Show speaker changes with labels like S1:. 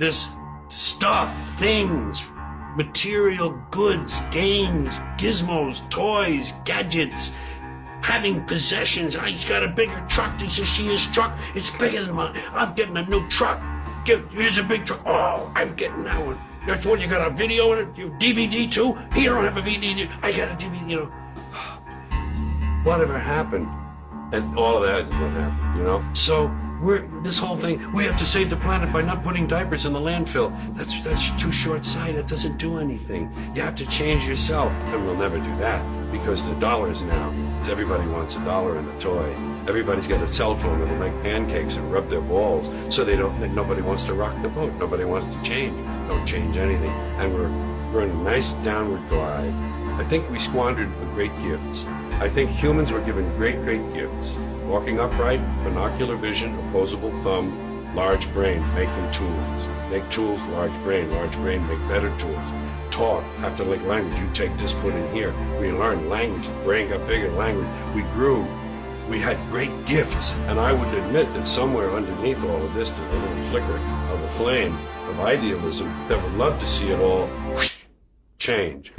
S1: this stuff, things, material goods, games, gizmos, toys, gadgets, having possessions. I, he's got a bigger truck. Did you see his truck? It's bigger than mine. I'm getting a new truck. Get, here's a big truck. Oh, I'm getting that one. That's what you got a video in it? You DVD too? He don't have a DVD. I got a DVD, you know. Whatever happened? And all of that is what happened, you know? So we're this whole thing, we have to save the planet by not putting diapers in the landfill. That's that's too short-sighted. It doesn't do anything. You have to change yourself. And we'll never do that because the dollars now, it's everybody wants a dollar in a toy. Everybody's got a cell phone and they make pancakes and rub their balls. So they don't nobody wants to rock the boat. Nobody wants to change. Don't change anything. And we're we're in a nice downward glide. I think we squandered the great gifts. I think humans were given great, great gifts. Walking upright, binocular vision, opposable thumb, large brain, making tools. Make tools, large brain, large brain, make better tools. Talk, have to like language. You take this, put in here. We learned language, brain got bigger, language. We grew. We had great gifts. And I would admit that somewhere underneath all of this, there's a little flicker of a flame of idealism that would love to see it all change.